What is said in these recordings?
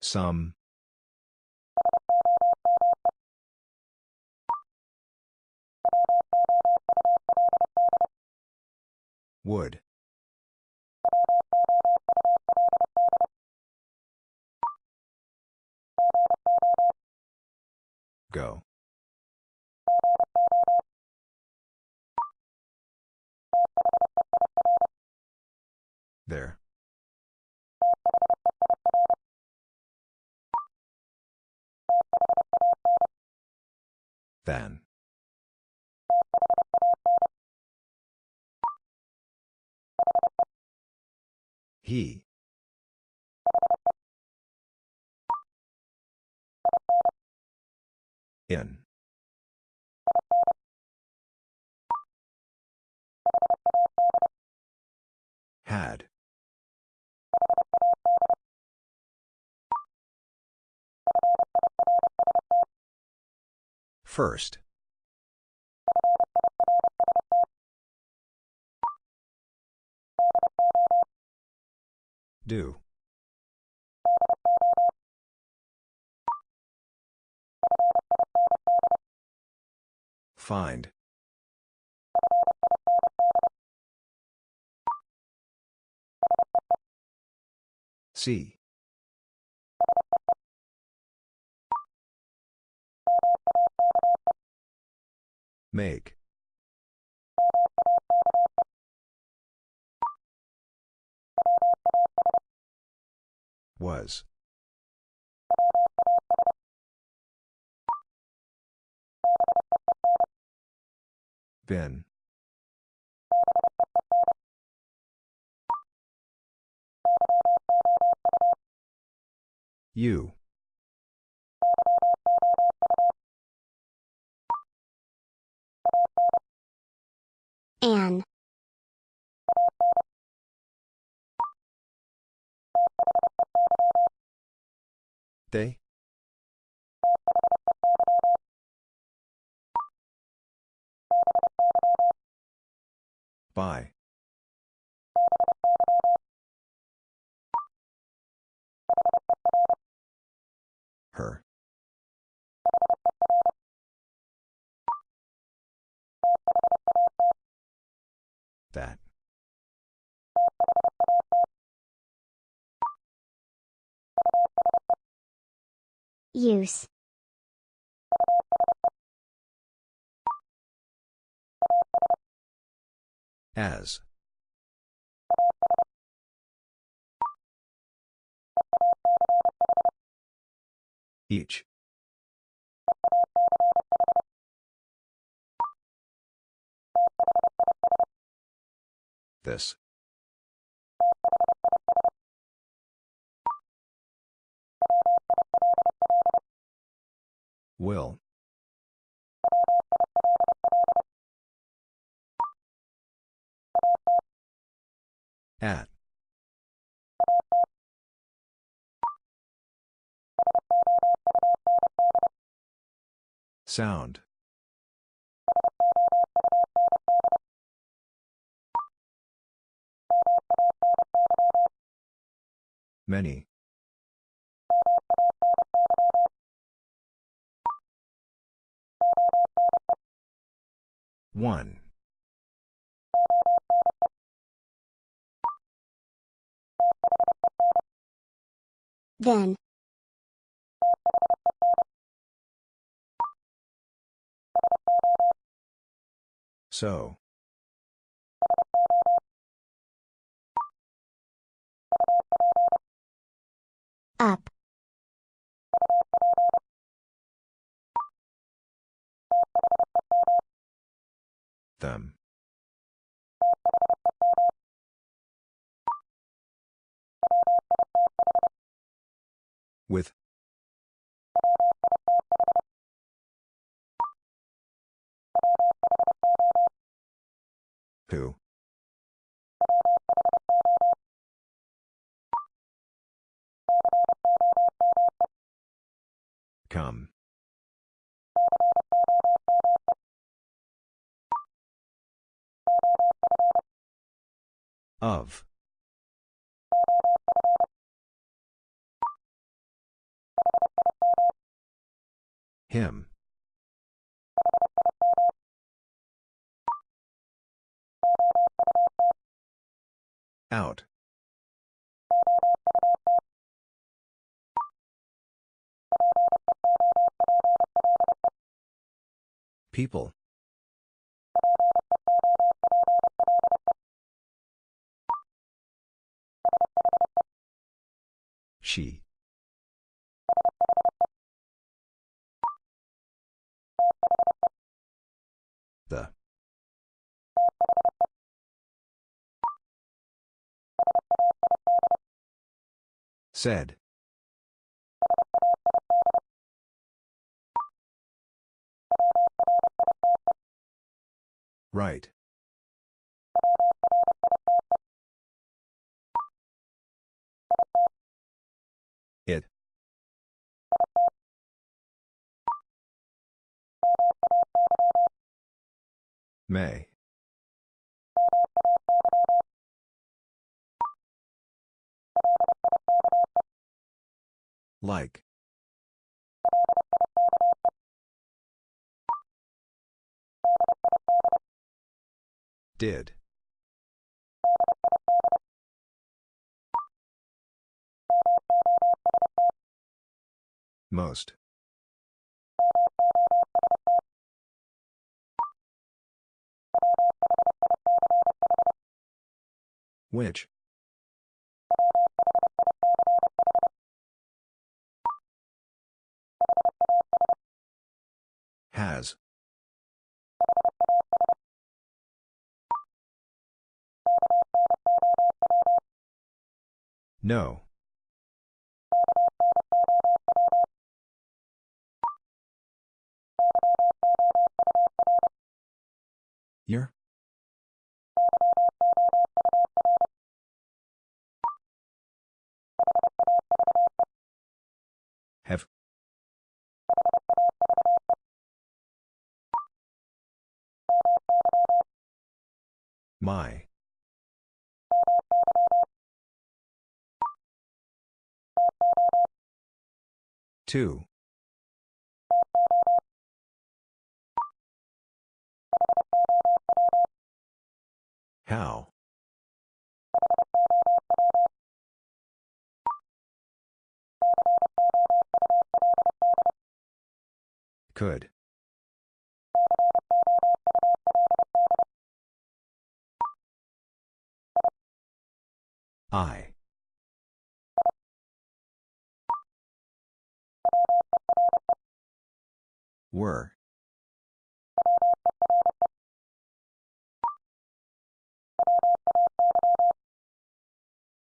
Some. Would. Go. There. Then. He. In. Had. First. Do. Find. See. Make. Was. Been. You. An. They? By. Her. That. Use. As. Each. This. Will. At. Sound. Many. One. Then. So. Up. Them. With. Who? Come. Of. Him. Out. People. She. The. Said. Right. It. May. Like. Did. Most. Which? Has. No. Year? Have. My. Two. How? Could. I. Were.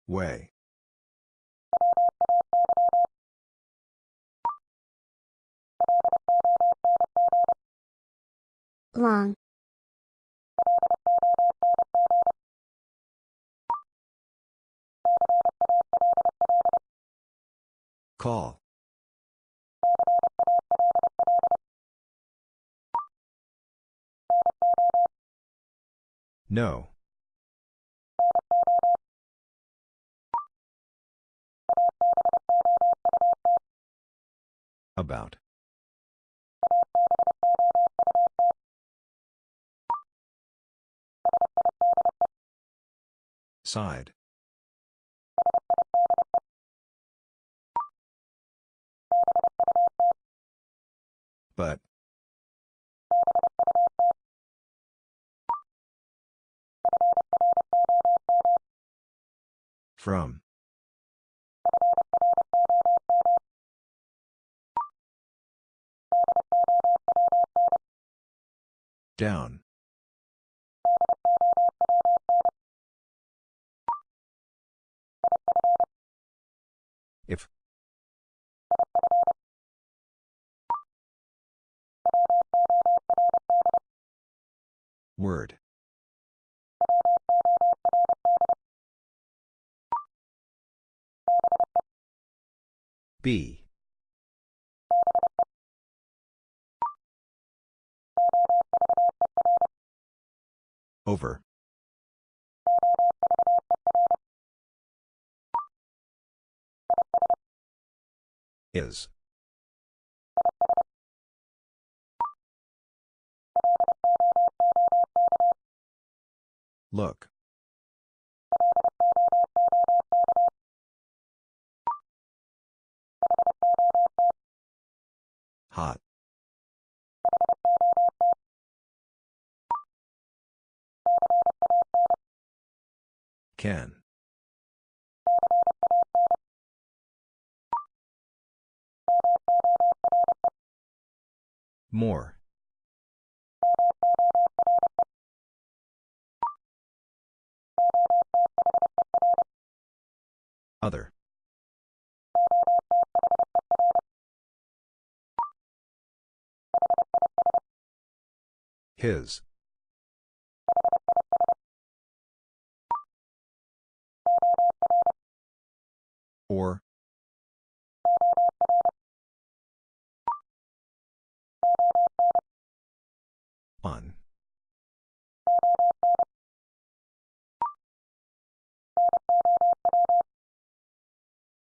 Way. Long. Call. No. About. Side. But. From. Down. If. Word. B. Over. Is. Look. Hot. Can. More. Other. His. Or. On.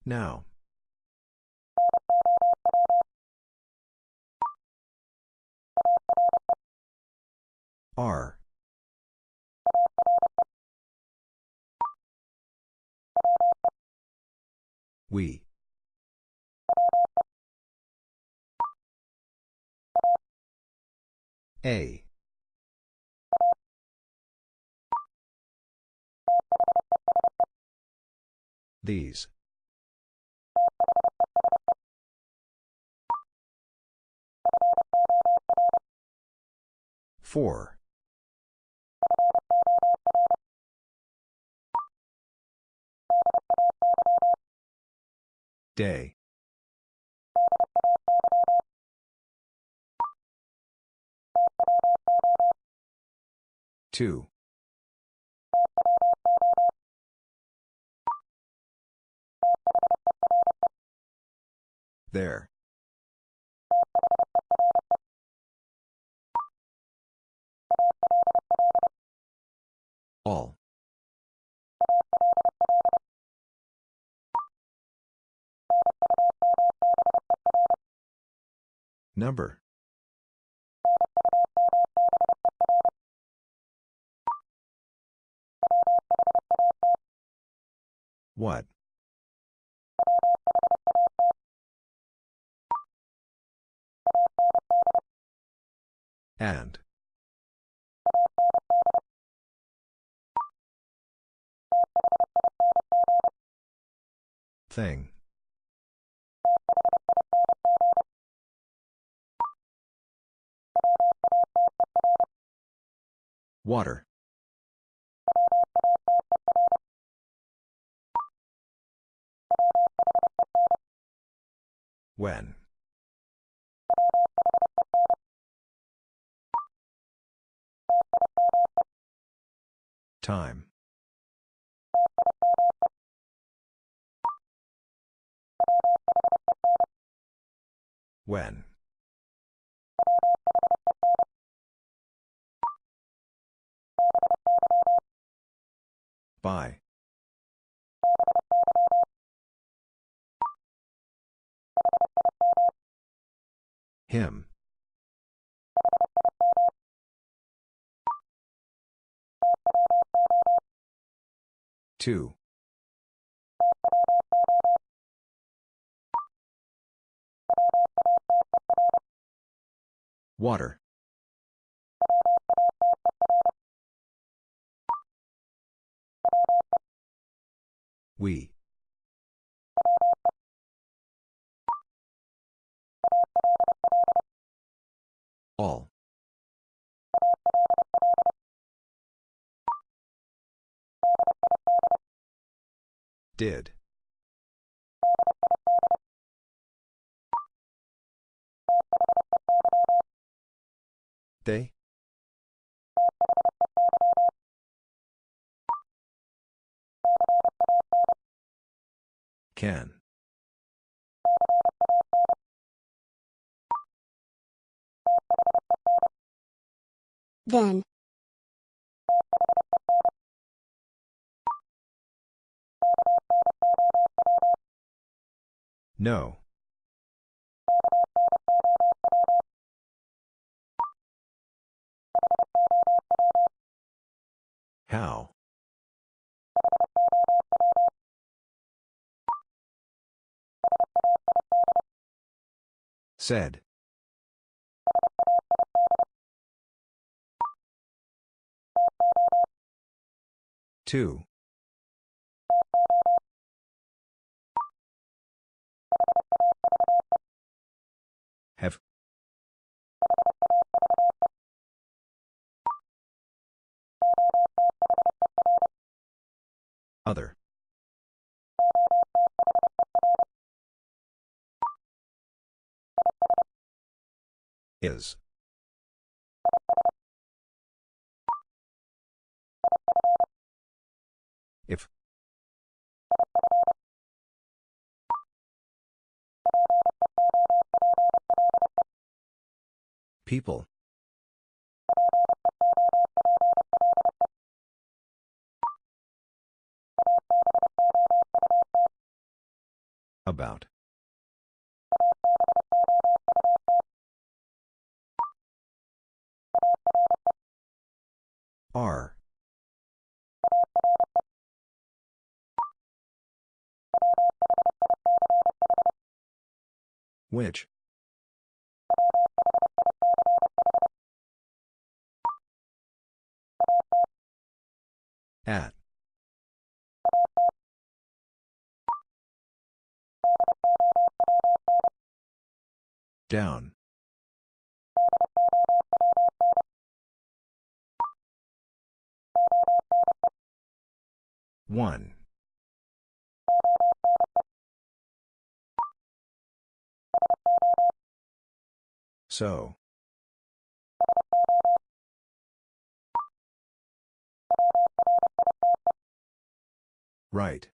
Now. R. We. A. These. Four. Day. Two. There. All. Number. What? And. Thing. Water. When. Time. When. By. Him. Two. Water. We. All. Did. They? Can. Then. No. How? Said. Two. Have. Other. Is. If. People. About. Are. Which? At. Down. One. So. Right.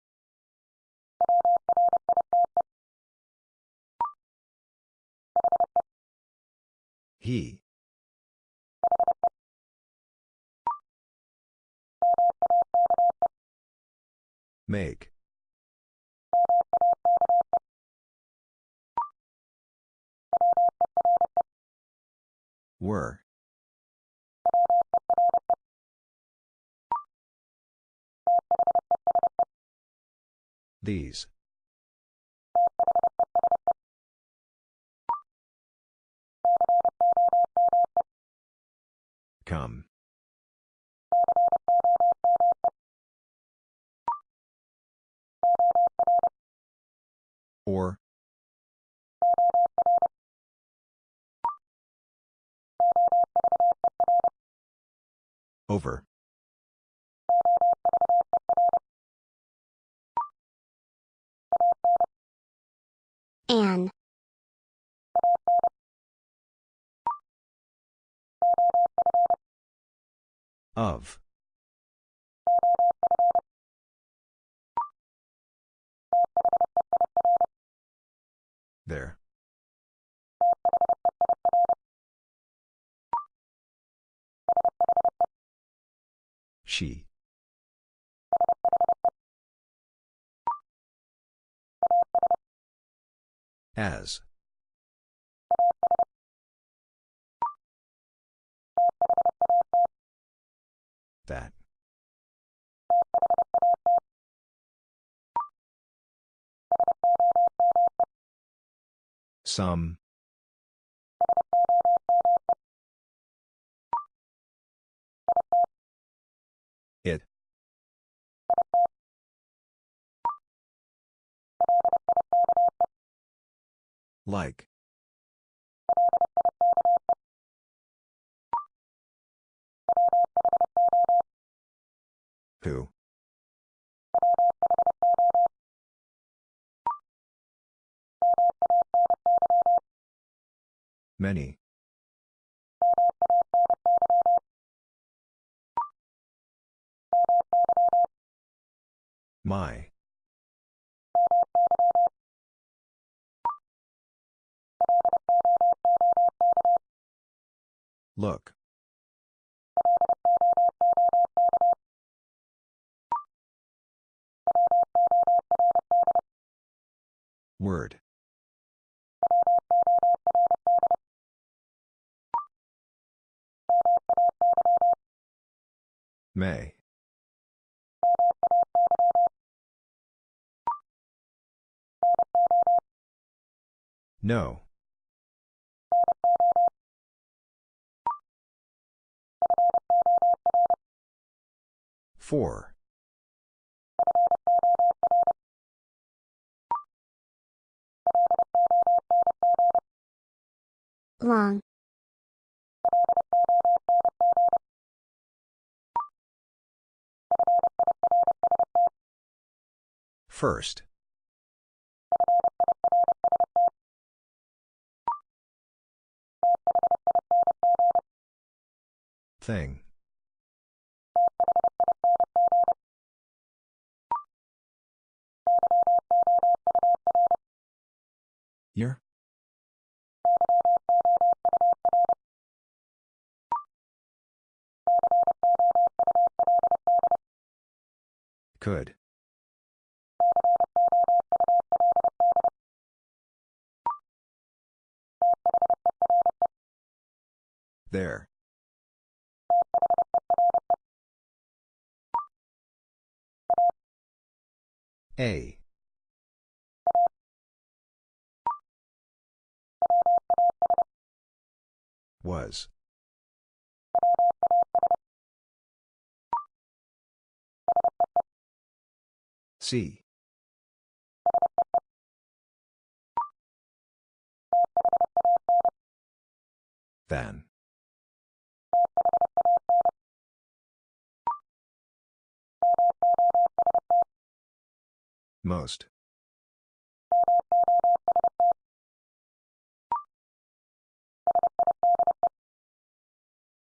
He. Make. Were. These. Come. Or. Over. An. Of. There. She. As. That. Some. It. Like. Who? Many. My. Look. Word. May. No. Four. Long. First. Thing. Year? Could. There. A. Was. See. Than. Most.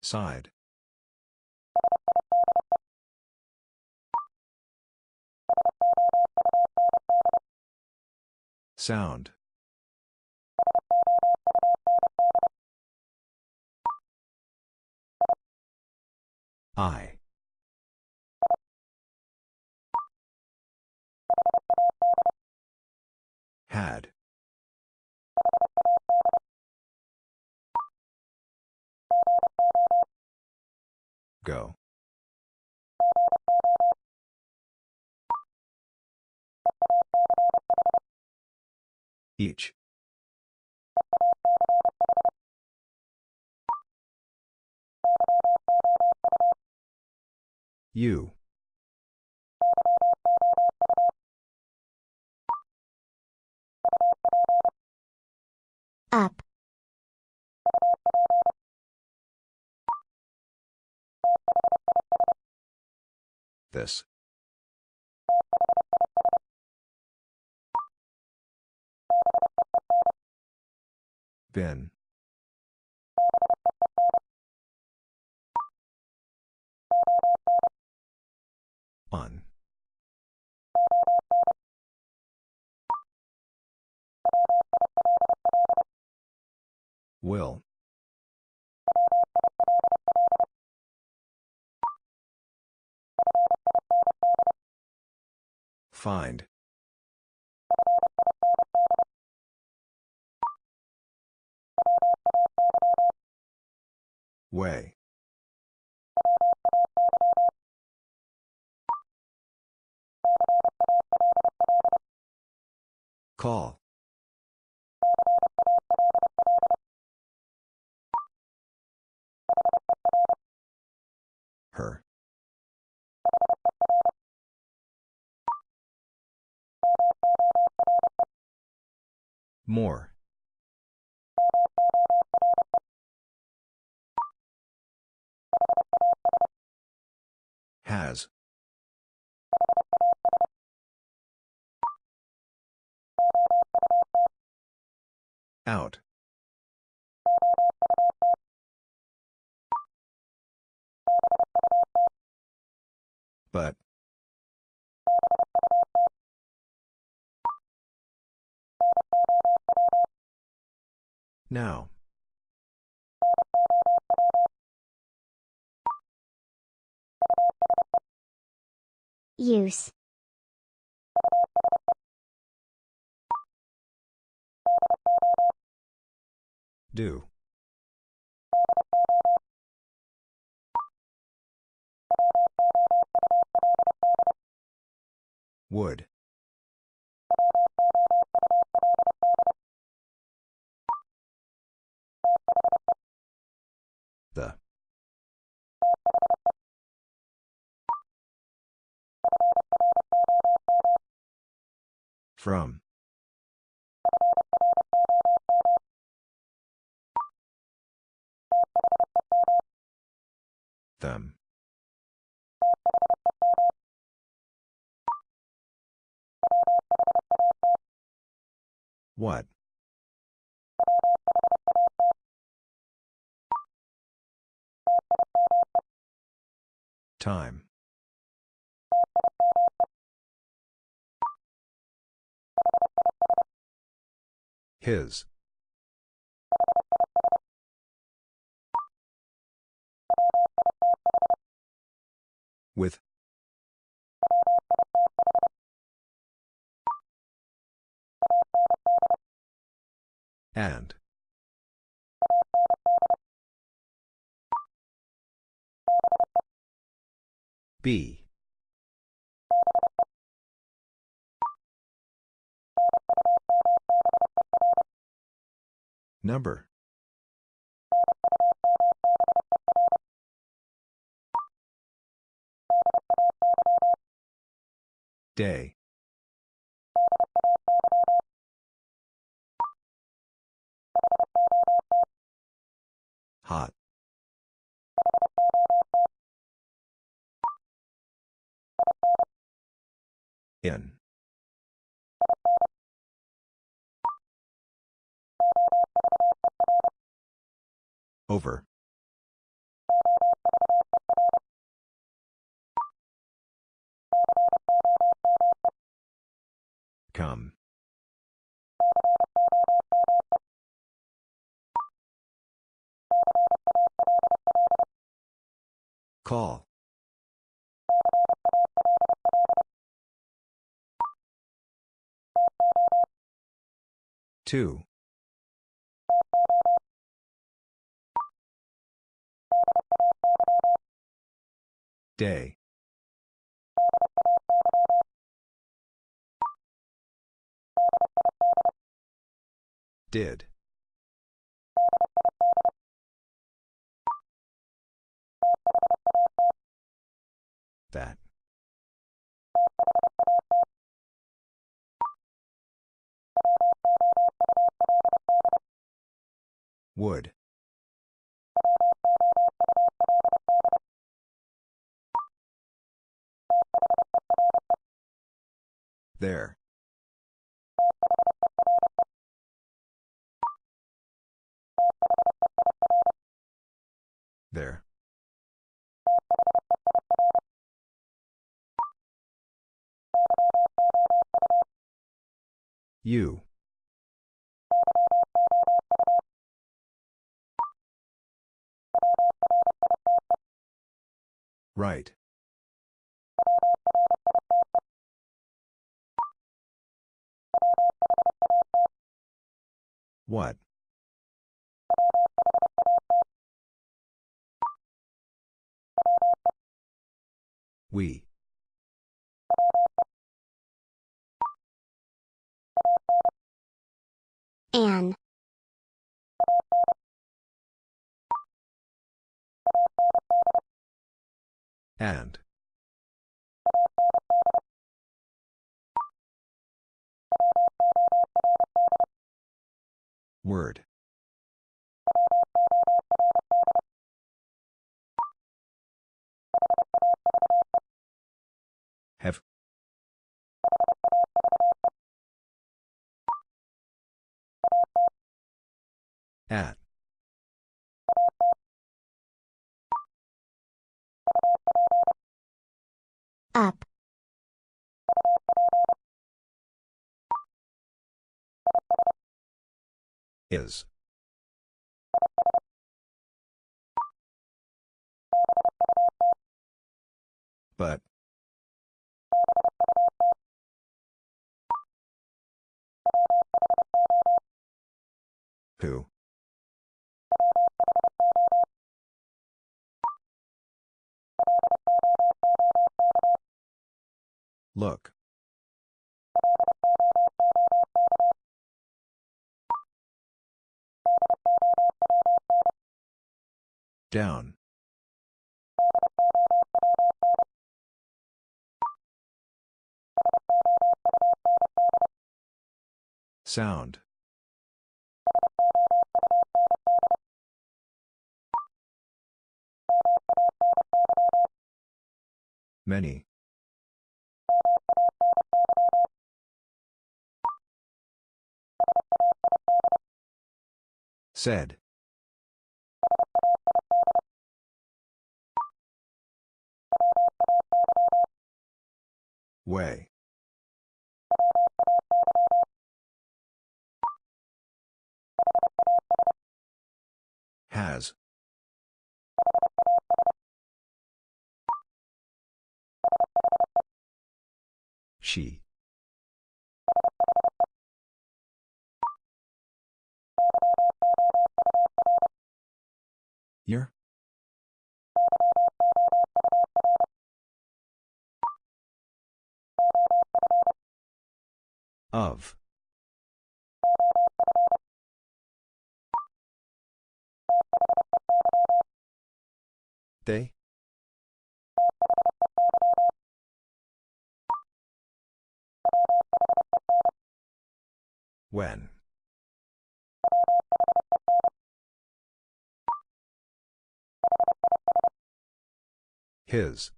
Side. Sound. I. Had. Go. Each. You. Up. This. Been. On. Will. Find. Way. Call. More. Has. Out. But. Now. Use. Do. Would. The. From. Them. What? Time. His. With. And. B. Number. Day. Hot. In. Over. Come. Call. Two. Day. Did. That. Would. There. There. You. Right. What? We. An. And. Word. Have. At. Up. Is. But. Who? Look. Down. Sound. Many. Said. Way. Has. She. Year? Of. They? When? His.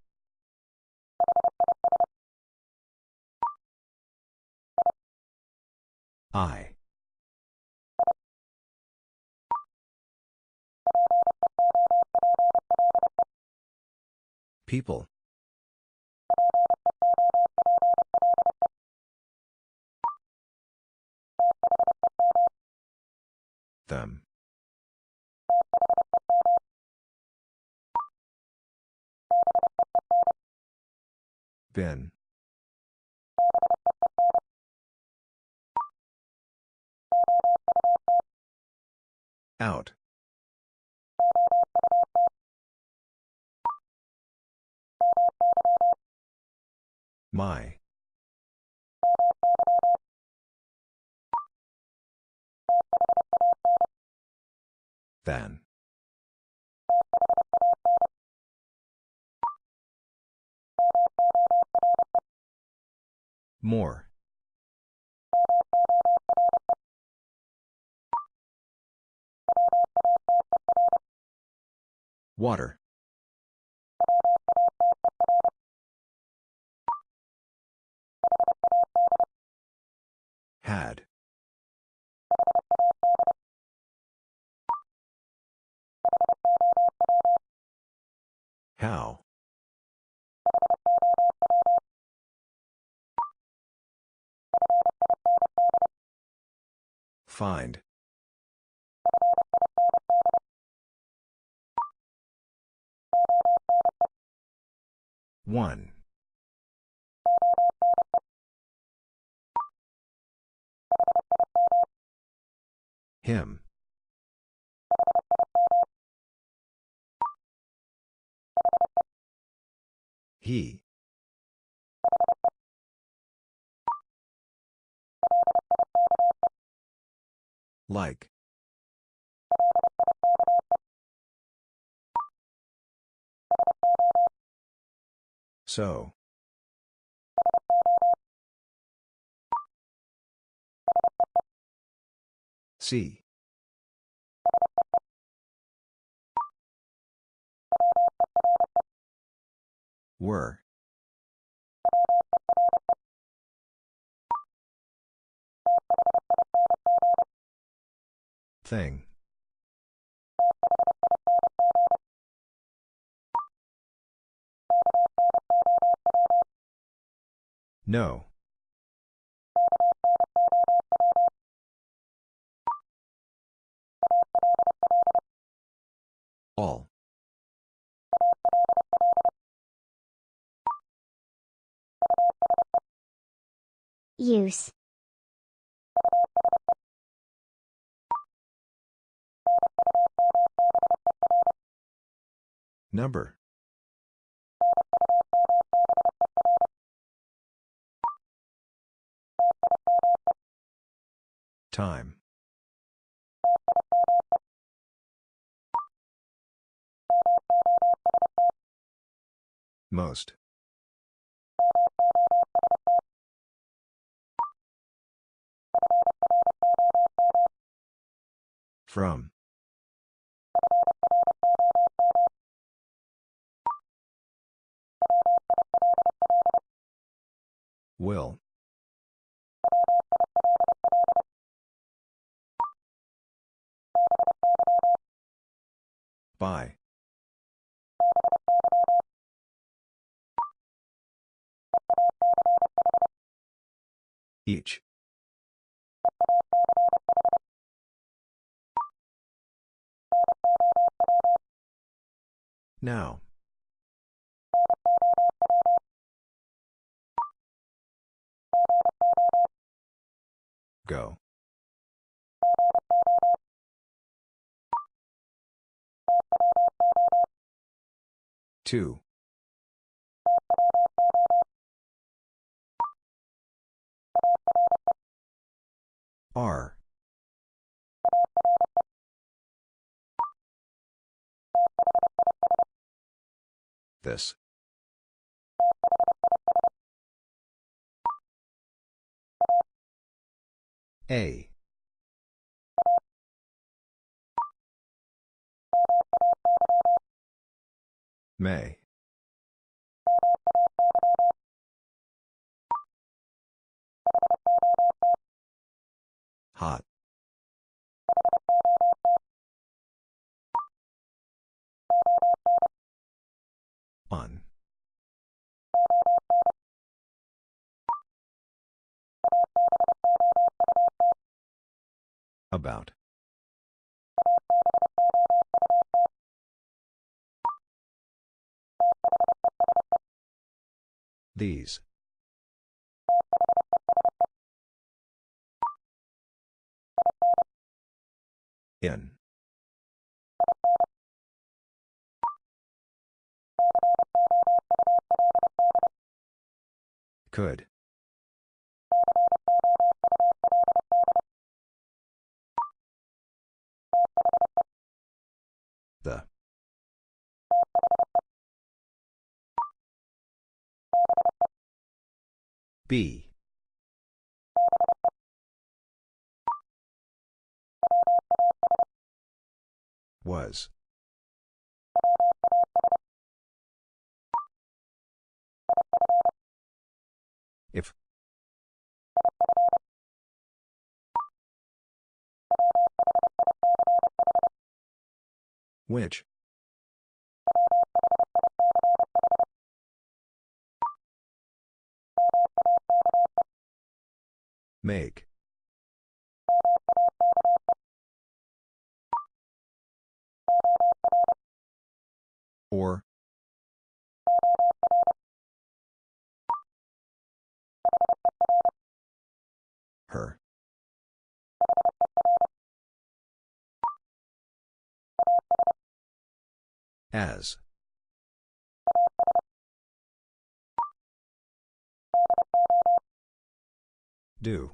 I. People. Them. Been. Out. My. Then. More. Water. Had. How? Find. One. Him. He. Like. So. See. Were. Thing. No. All. Use. Number. Time. Most. From. Will. By. Each. Now. Go. Two. R. This. A. May. Hot. On. About. These. In. Could. The. B. Was. If. Which? Make. Or. Her. As. Do.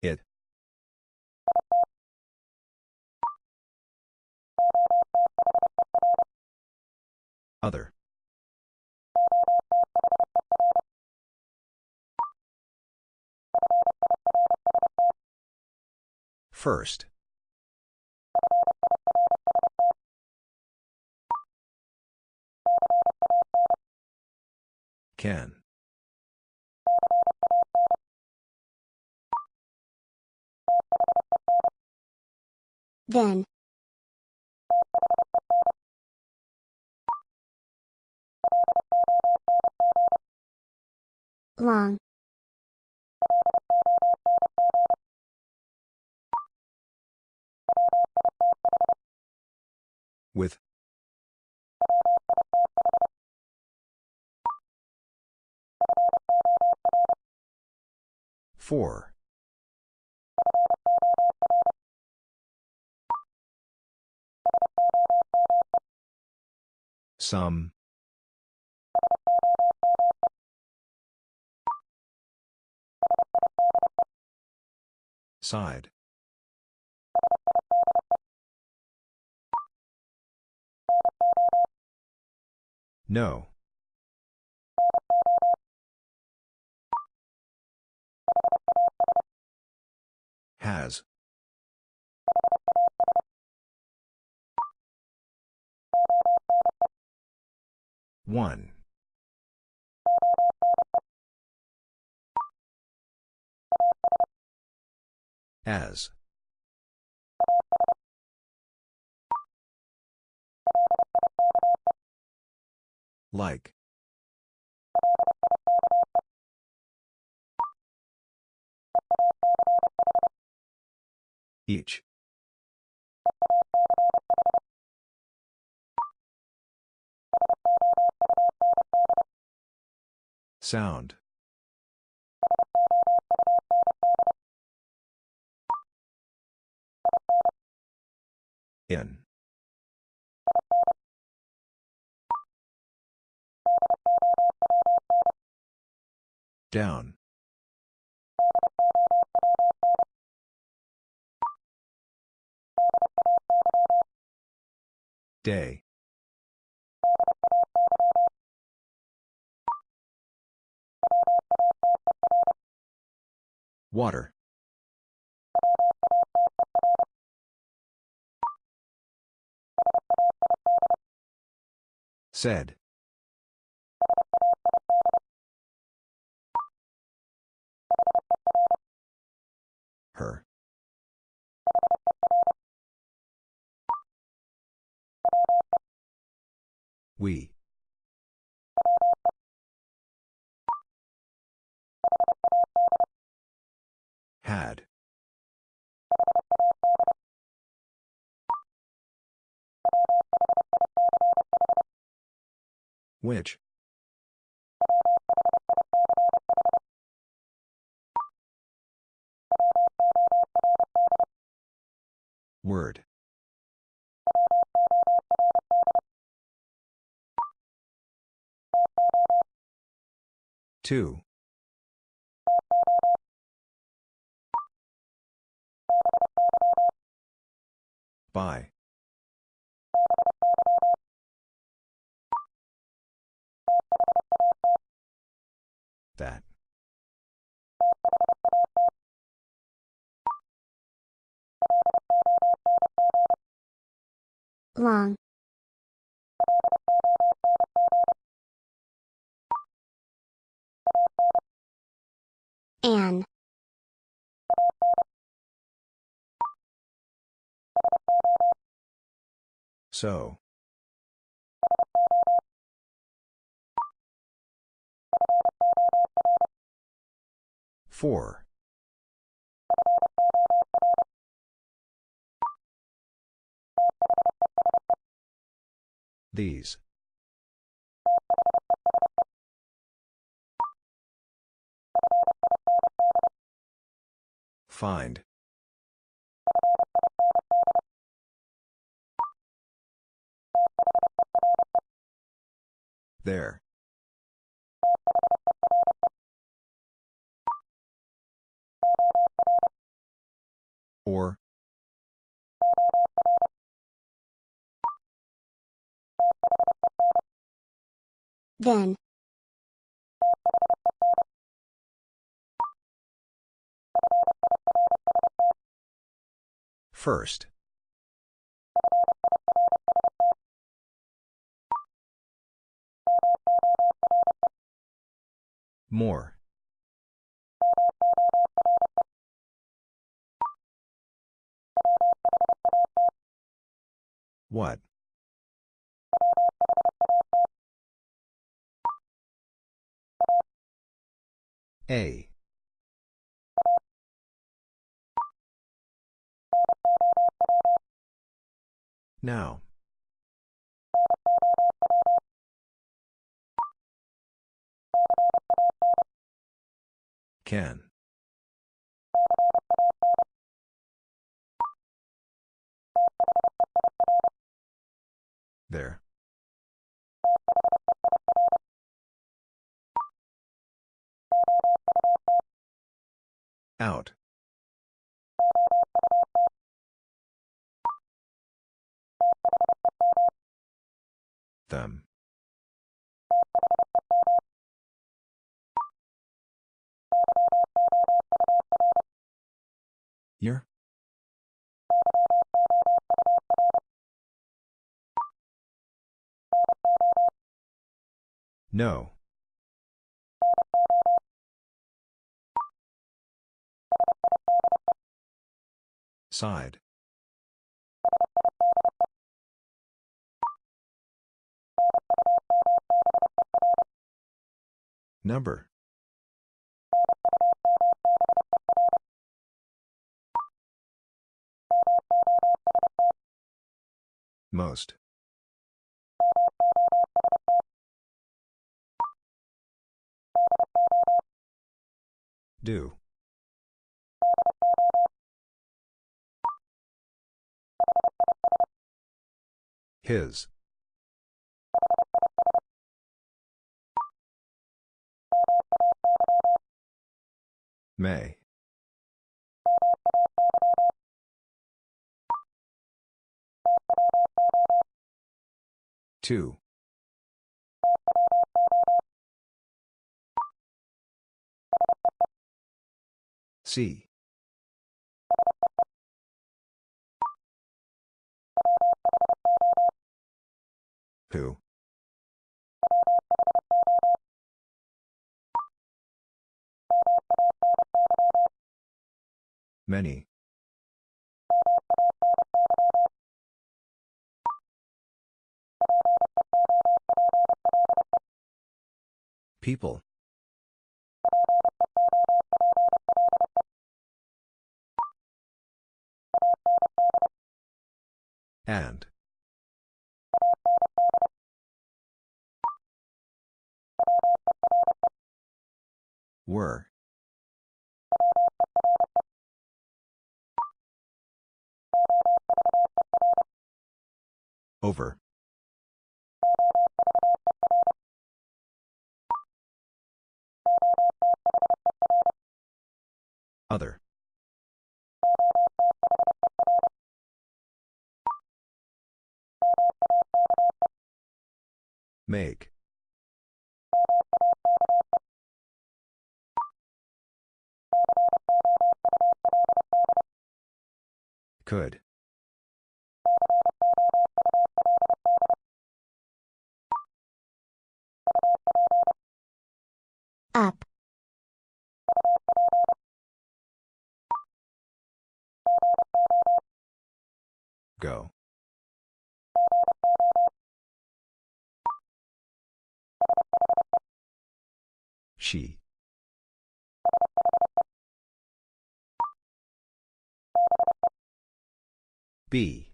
It. Other. First. Can. Then. Long. With. Four. Some. Side. No. Has. One. As. Like. Each. Sound. In. Down. Day. Water. Said. Her. We. Had. Which? Word. Two. By. That. Long. An. So. Four. These. Find. There. Or. Then. First. More. What? A. Now. Can. There. Out. Them. Your. No. Side. Number. Most. Do. His. May. Two. C. Who? Many. People. And. Were. Over. Other. Make. Could. Up. Go. She. B.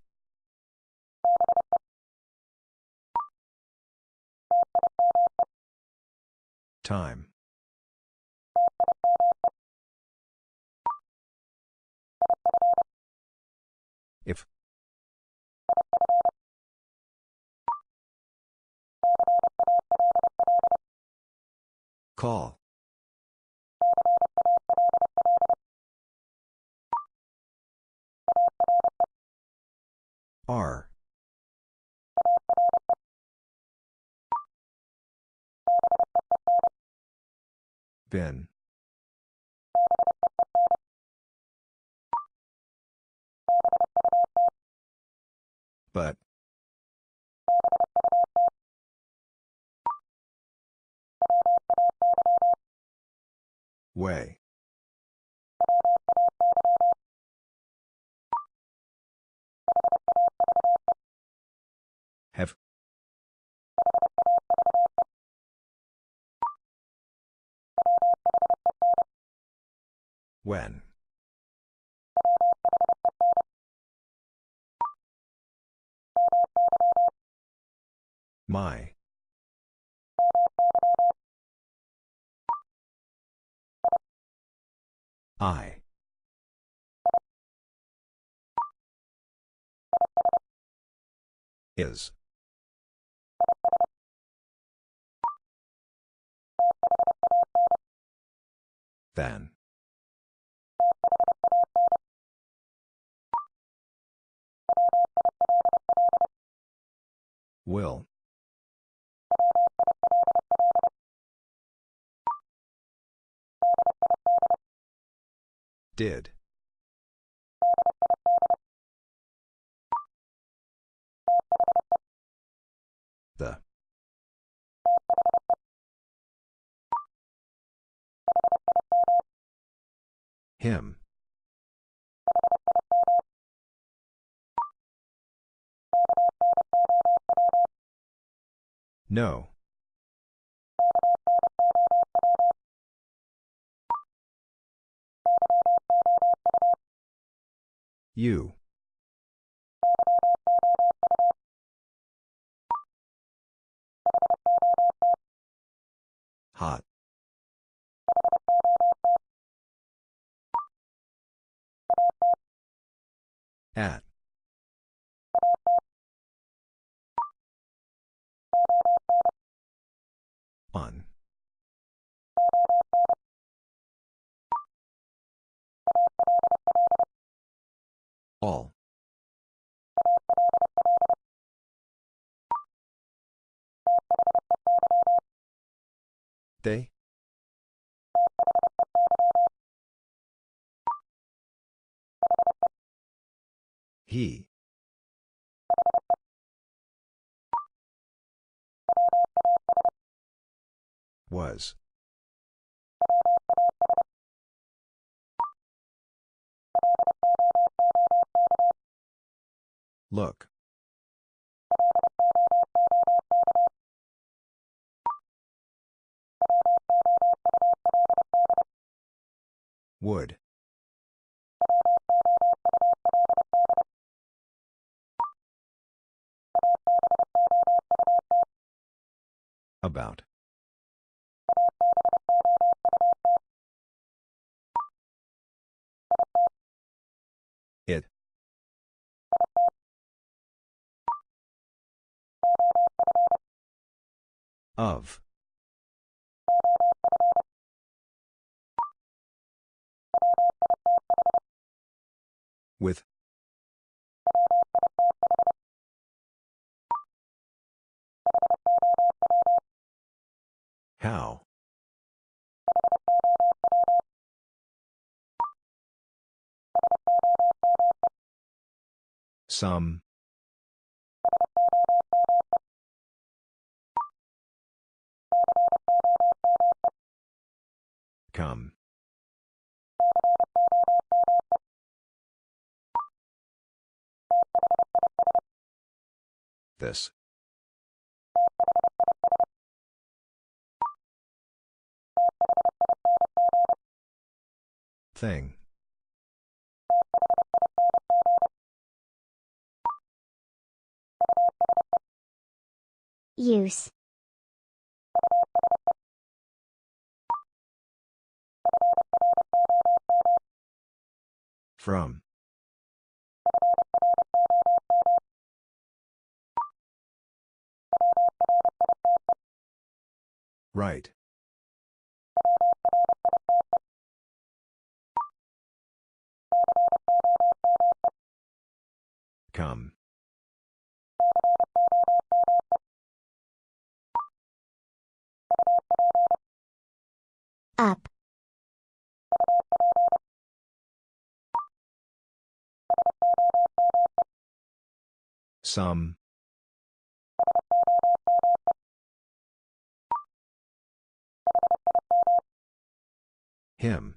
Time. Call. R. Ben. But. Way. Have. When. My. I. Is. Then. Will. Did. The. Him. No. You. Hot. At. On. All. They? He. Was. Look. Would. About. It. Of. With. How? Some. Come. This. Thing. Use. From. Right. Come. Up. Some. Him.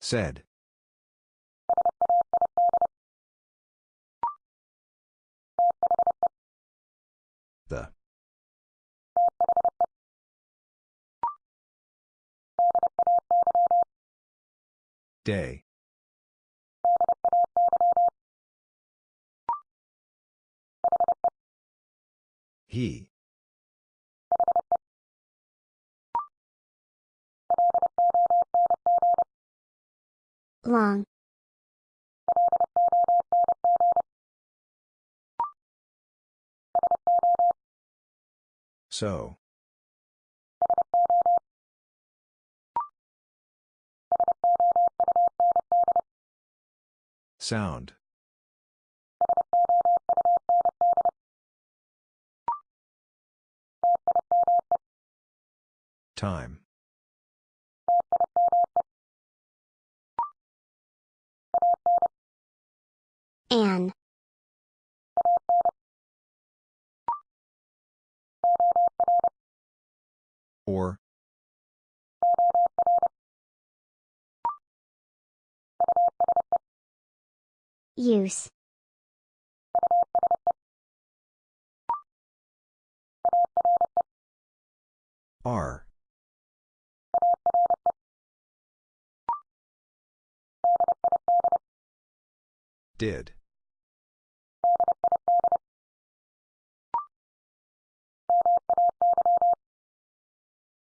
Said. The. Day. He. Long. So. Sound. Time. An. Or. Use. Are. Did.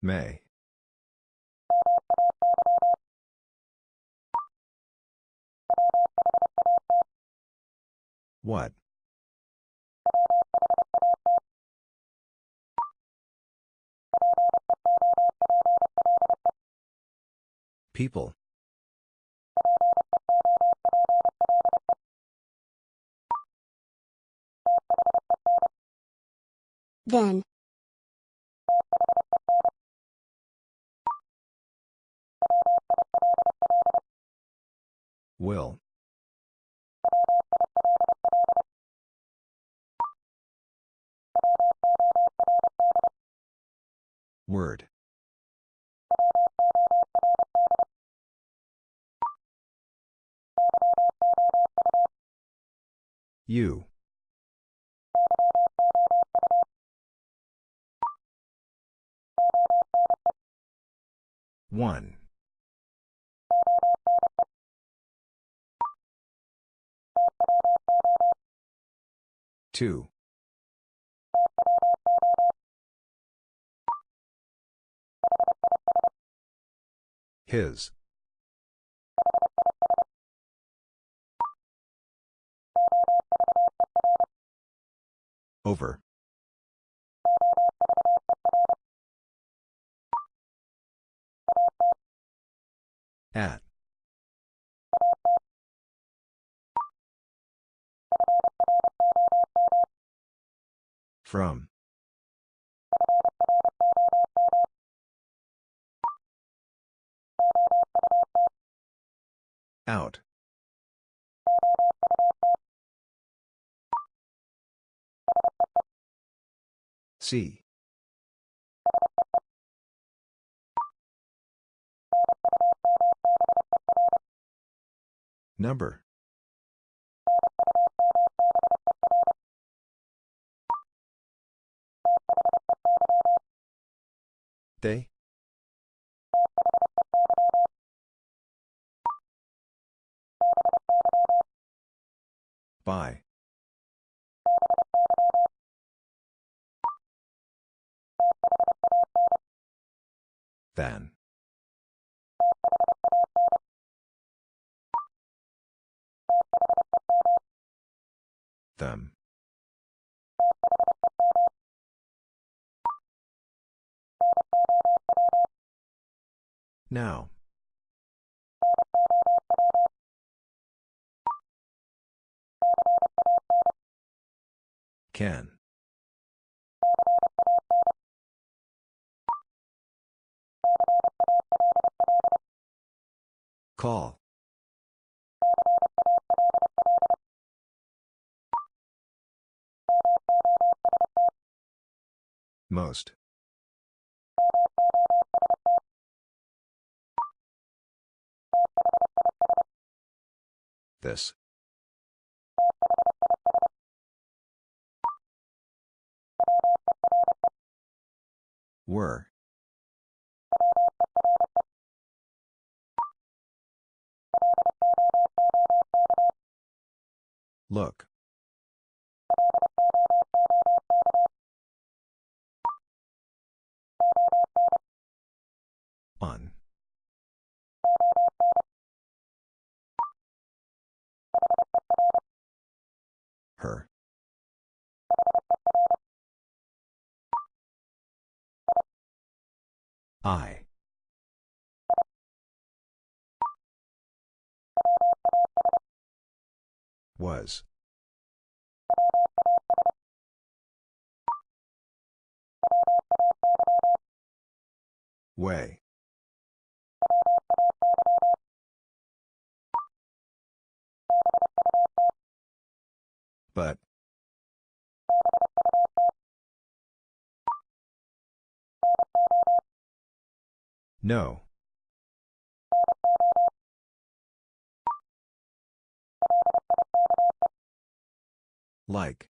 May. What? People. Then. Will. Word. U. One. Two. His. Over. At. From. Out. See. Number. They? By. Than. Them. Now. Can. Call. Most. This. Were. Look. On. her. I. Was. Way. But. No. Like.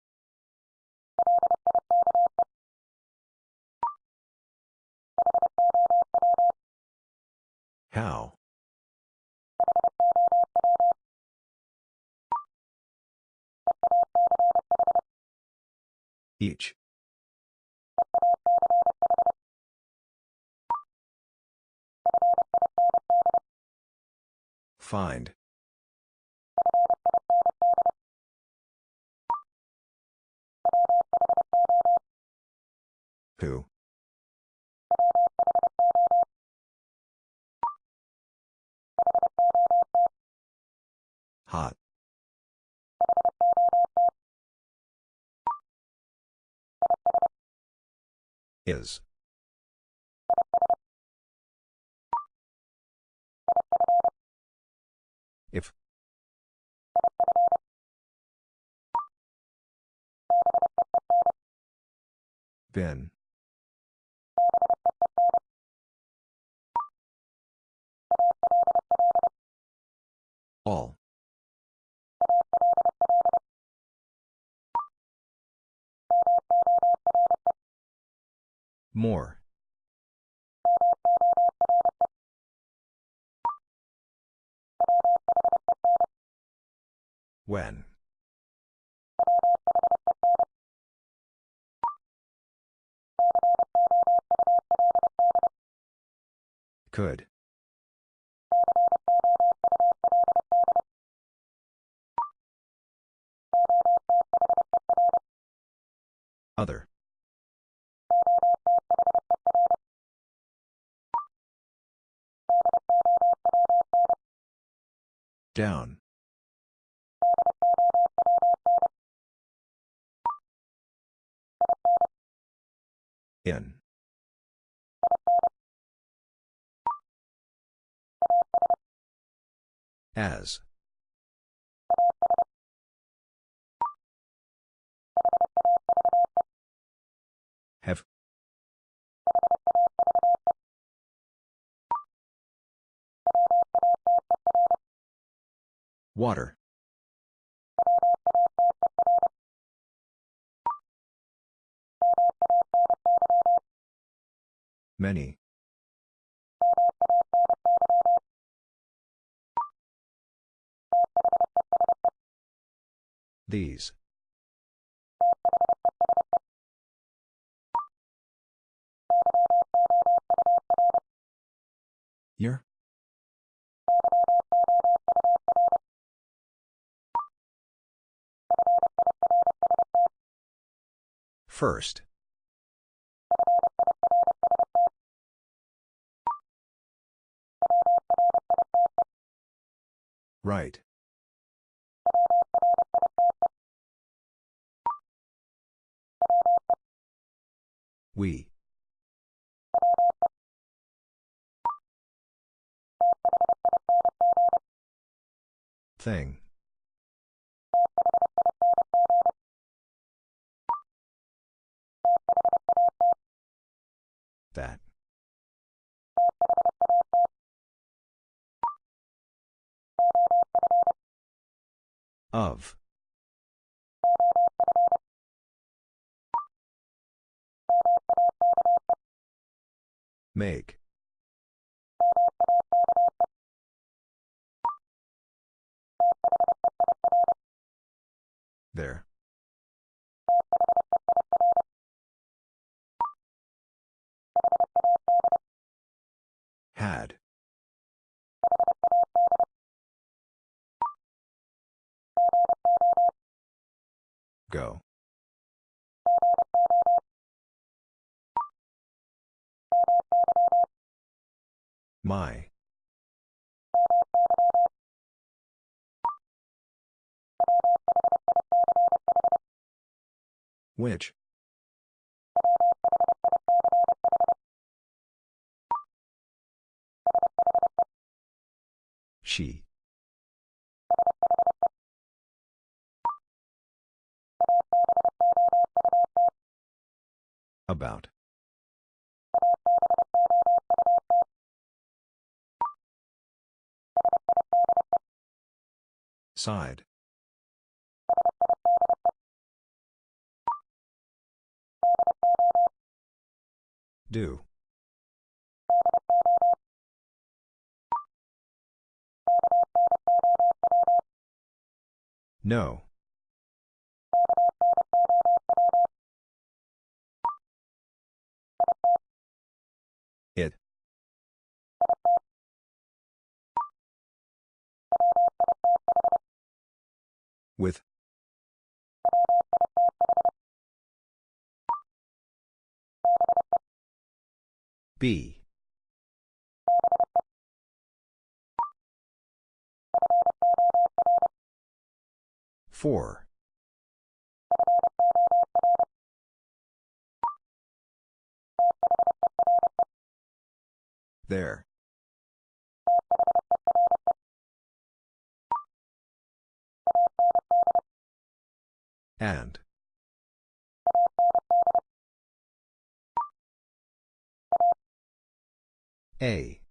How? Each. Find. Who? Hot. Is. If. Been. All. More. When. Could. Other. Down. In. As. Have. Water. Many. These. Year? First. Right. We. Thing. That. Of. Make. There. Had. Go. My. Which? She. About. Side. Do. No. With. B. Four. There. And. A.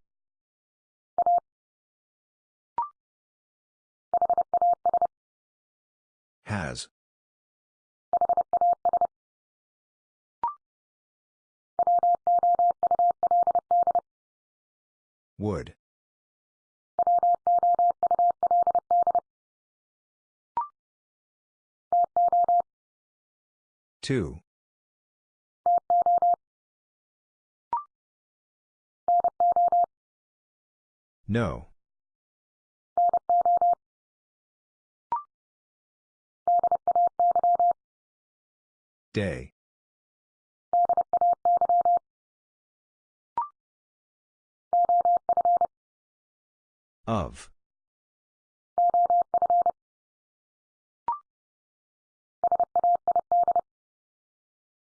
Has. Would. Two. No. Day. Of.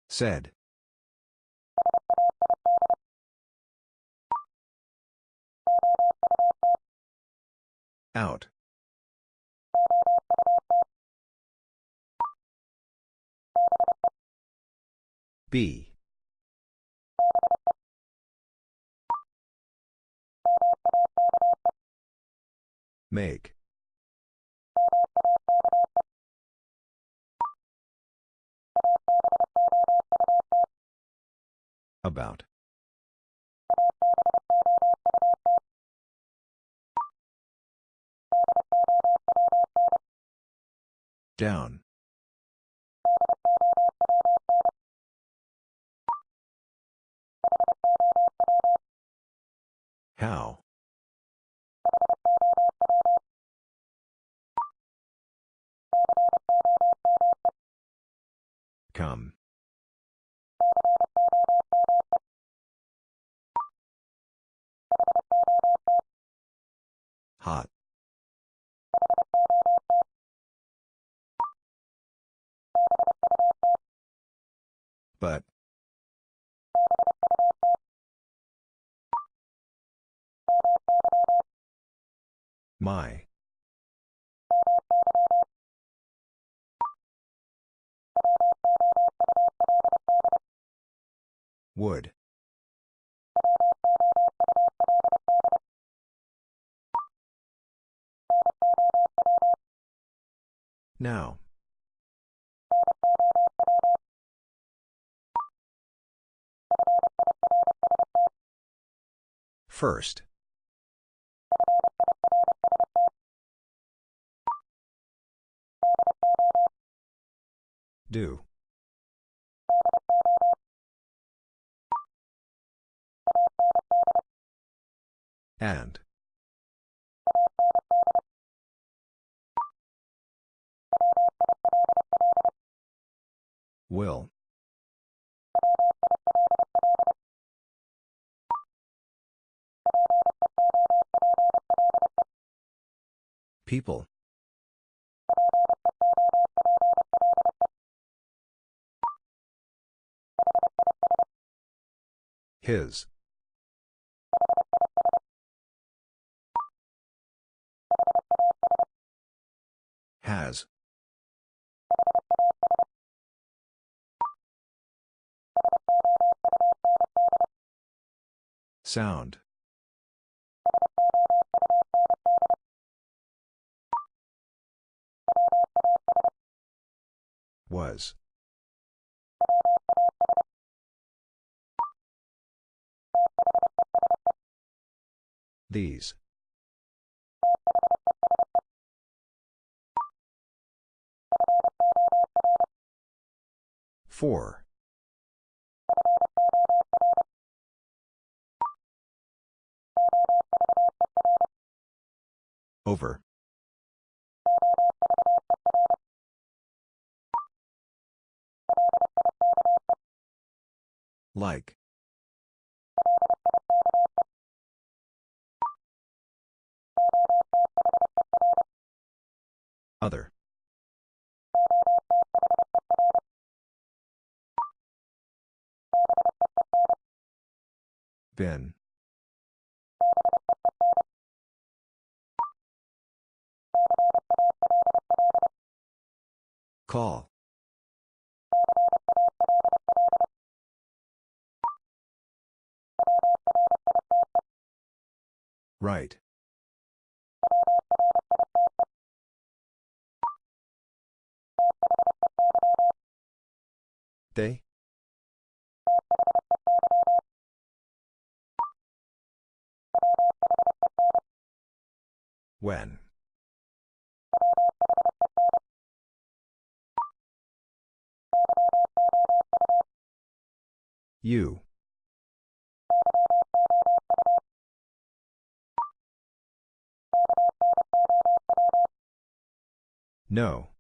Said. Out. B. Make. About. Down. How? Come. Hot. But. My. Would. Now. First. Do. And. Will. People. His. Has. Sound. Was. These. Four. Over. Like. Other. Been. Call. Right. They? When? You. No.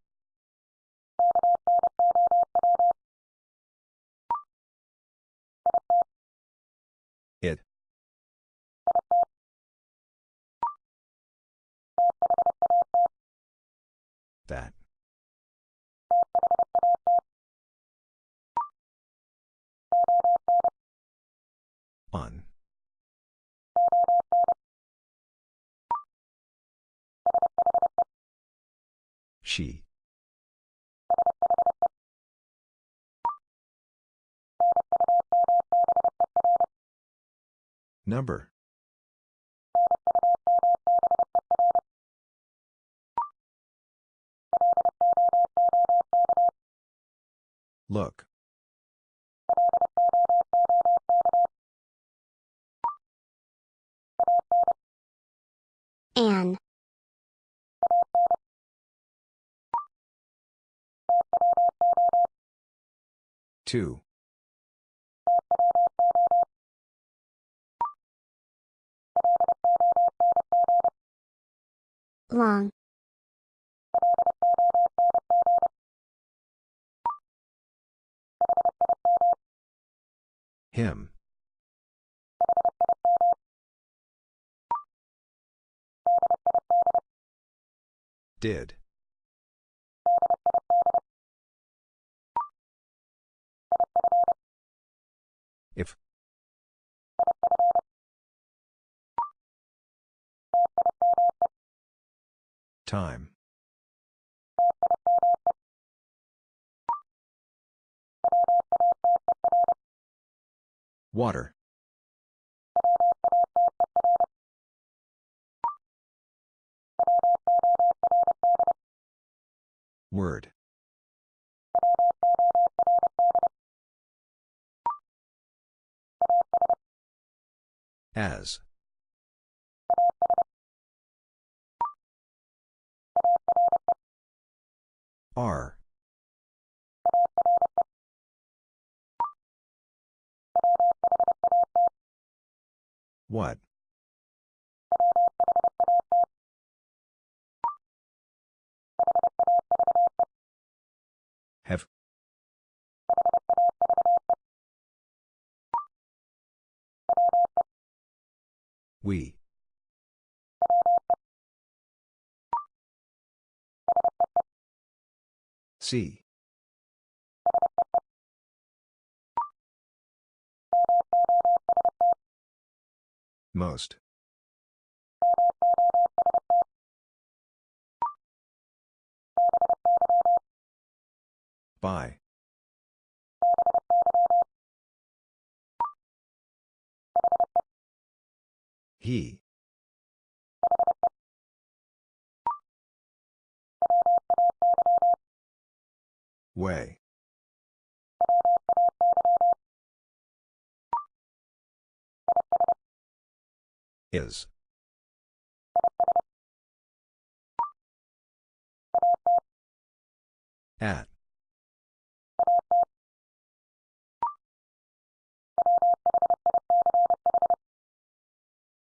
That. On. She. Number. Look. An. Two. Long. Him. Did. If. Time. Water. Word. As. Are. What? Have. We. See. Most. By. He. Way. Is. At.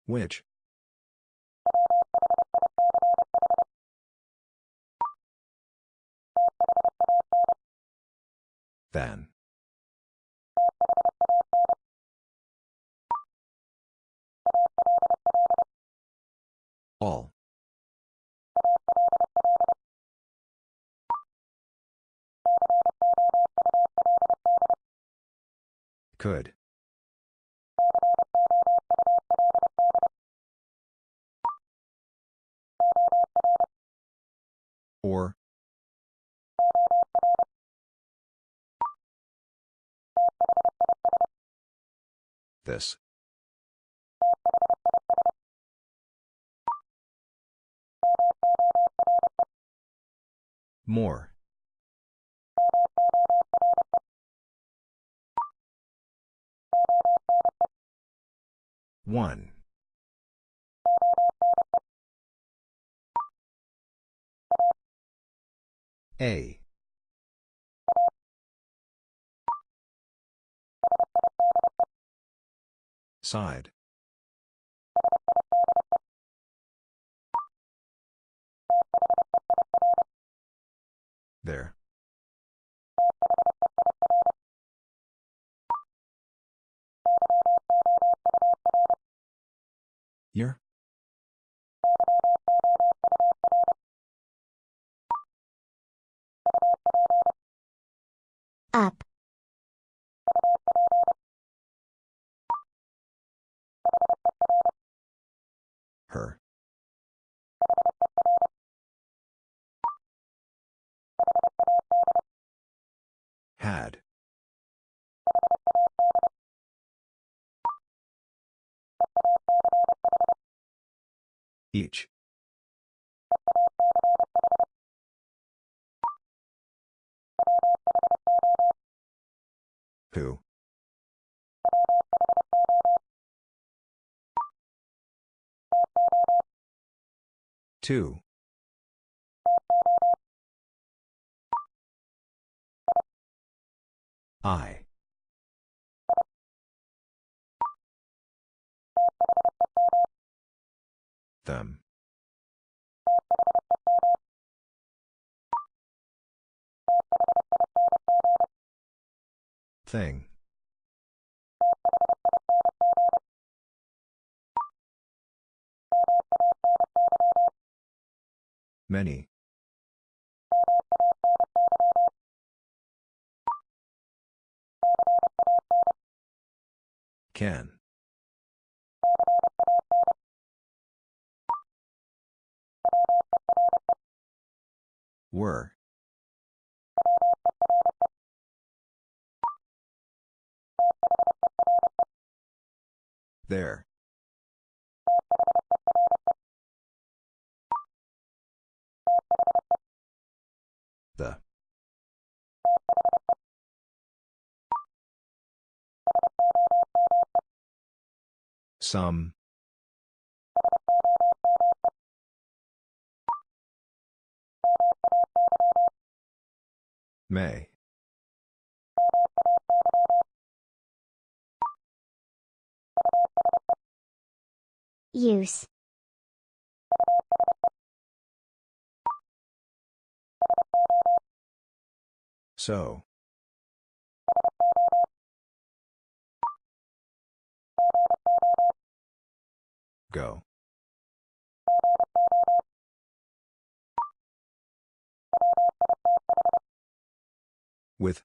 Which? Than. All. Could. Or. This. More. One. A. Side. There. Here? Up. Her. Had. Each. Who? Two. I. Them. Thing. Many. Can. Were. There. Some. May. Use. So. Go. With.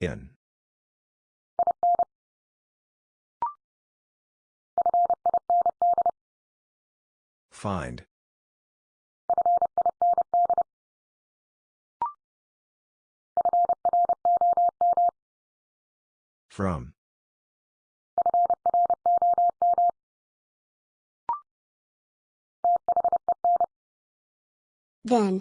In. Find. From. Then.